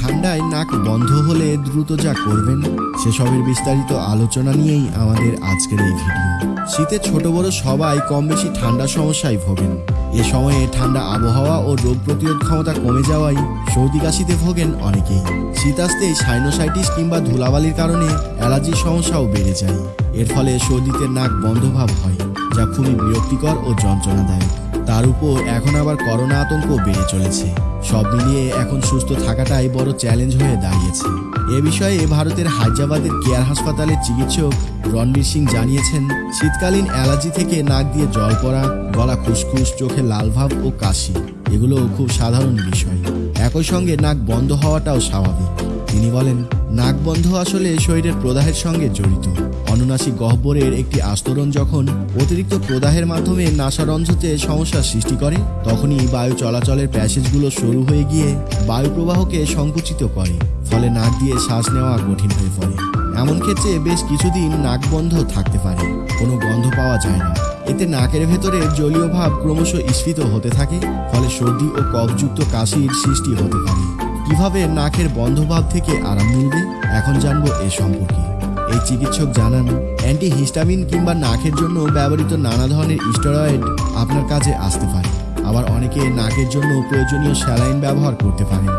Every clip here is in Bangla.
ঠান্ডায় নাক বন্ধ হলে দ্রুত যা করবেন, সেসবের বিস্তারিত আলোচনা নিয়েই আমাদের আজকের এই ভিডিও। শীতে ছোট বড় সবাই কম বেশি ঠান্ডা সমস্যায় ভোগেন। এ সময়ে ঠান্ডা আবহাওয়া ও রোগ প্রতিরোধ ক্ষমতা কমে যাওয়ায় সর্দি কাশিতে ভোগেন অনেকেই। শীত আসতেই সাইনোসাইটিস কিংবা ধুলাবালির কারণে অ্যালার্জির সমস্যাও বেড়ে যায়। এর ফলে সর্দিতে নাক বন্ধভাব হয়, যা খুবই বিরক্তিকর ও যন্ত্রণাদায়ক। তার উপর এখন আবার করোনা আতঙ্ক বেড়ে চলেছে। সব মিলিয়ে এখন সুস্থ থাকাটাই বড় চ্যালেঞ্জ হয়ে দাঁড়িয়েছে। এ বিষয়ে ভারতের হায়দ্রাবাদের কেয়ার হাসপাতালের চিকিৎসক রণবীর সিং জানিয়েছেন, শীতকালীন অ্যালার্জি থেকে নাক দিয়ে জল পড়া, গলা খুসখুস, চোখে লাল ভাব ও কাশি, এগুলো খুব সাধারণ বিষয়। একই সঙ্গে নাক বন্ধ হওয়াটাও স্বাভাবিক। তিনি বলেন, নাক বন্ধ আসলে শরীরের প্রদাহের সঙ্গে জড়িত। অনুনাসিক গহ্বরের একটি আস্তরণ যখন অতিরিক্ত প্রদাহের মাধ্যমে নাসারঞ্জতে সমস্যার সৃষ্টি করে, তখনই বায়ু চলাচলের প্যাসেজগুলো শুরু হয়ে গিয়ে বায়ু প্রবাহকে সংকুচিত করে, ফলে নাক দিয়ে শ্বাস নেওয়া কঠিন হয়ে পড়ে। এমন ক্ষেত্রে বেশ কিছুদিন নাক বন্ধ থাকতে পারে, কোনো গন্ধ পাওয়া যায় না। এতে নাকের ভেতরে জলীয় ভাব ক্রমশ স্ফীত হতে থাকে, ফলে সর্দি ও কফযুক্ত কাশির সৃষ্টি হতে পারে। কীভাবে নাকের বন্ধভাব থেকে আরাম মিলবে? এখন জানব এ সম্পর্কে। এই চিকিৎসক জানান, অ্যান্টিহিস্টামিন কিংবা নাকের জন্য ব্যবহৃত নানা ধরনের স্টেরয়েড আপনার কাজে আসতে পারে। আবার অনেকে নাকের জন্য প্রয়োজনীয় স্যালাইন ব্যবহার করতে পারেন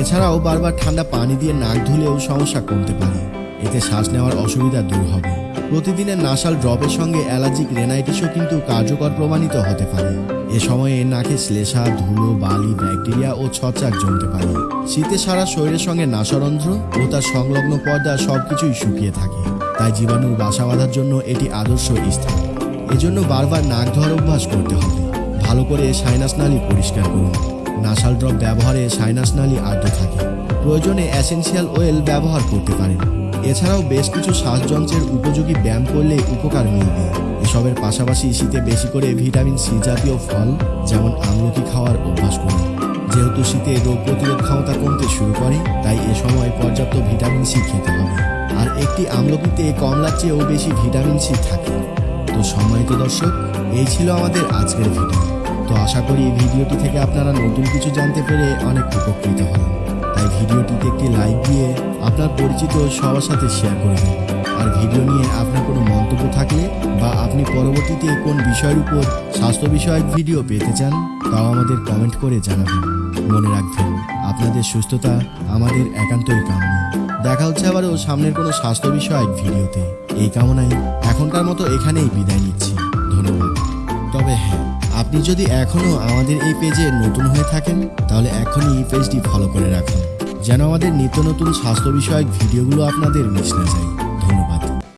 এছাড়াও বারবার ঠান্ডা পানি দিয়ে নাক ধুলেও সমস্যা কমতে পারে। এতে শ্বাস নেওয়ার অসুবিধা দূর হবে। প্রতিদিনের নাসাল ড্রপের সঙ্গে অ্যালার্জিক রেনাইটিসও কিন্তু কার্যকর প্রমাণিত হতে পারে। এ সময়ে নাকে শ্লেষা, ধুলো, বালি, ব্যাকটেরিয়া ও ছত্রাক জমতে পারে। শীতে সারা শরীরের সঙ্গে নাসারন্ধ্র ও তার সংলগ্ন পর্দা সবকিছুই শুকিয়ে থাকে। তাই জীবাণুর বাসা বাঁধার জন্য এটি আদর্শ স্থান। এজন্য বারবার নাক ধোয়ার অভ্যাস করতে হবে। ভালো করে সাইনাস নালী পরিষ্কার করুন। নাসাল ড্রপ ব্যবহারে সাইনাস নালী আর্দ্র থাকে। প্রয়োজনে অ্যাসেনশিয়াল অয়েল ব্যবহার করতে পারেন। এছাড়াও বেশ কিছু শ্বাসযন্ত্রের উপযোগী ব্যায়াম করলে উপকার মিলবে। এসবের পাশাপাশি শীতে বেশি করে ভিটামিন সি জাতীয় ফল, যেমন আমলকি খাওয়ার অভ্যাস করুন। যেহেতু শীতে রোগ প্রতিরোধ ক্ষমতা কমতে শুরু করে, তাই এ সময় পর্যাপ্ত ভিটামিন সি খেতে হবে। আর একটি আমলকিতে কমলার চেয়েও বেশি ভিটামিন সি থাকে। তো সম্মানিত দর্শক, এই ছিল আমাদের আজকের ভিডিও। তো আশা করি এই ভিডিওটি থেকে আপনারা নতুন কিছু জানতে পেরে অনেক উপকৃত হবেন। তাই ভিডিওটিতে একটি লাইক দিয়ে আপনার পরিচিত সবার সাথে শেয়ার করে দিন। আর ভিডিও নিয়ে আপনার কোনো মন্তব্য থাকলে বা আপনি পরবর্তীতে কোন বিষয়ের উপর স্বাস্থ্য বিষয়ক ভিডিও পেতে চান, তাও আমাদের কমেন্ট করে জানাবেন। মনে রাখবেন, আপনাদের সুস্থতা আমাদের একান্তই কামনা দেখা হচ্ছে আবারও সামনের কোনো স্বাস্থ্য বিষয়ক ভিডিওতে। এই কামনায় এখনকার মতো এখানেই বিদায় নিচ্ছি। ধন্যবাদ। তবে হ্যাঁ আপনি যদি এখনও আমাদের এই পেজে নতুন হয়ে থাকেন, তাহলে এখনই এই পেজটি ফলো করে রাখুন। যেন আমাদের নিত্য নতুন স্বাস্থ্য বিষয়ক ভিডিওগুলো আপনাদের মিস না যায়।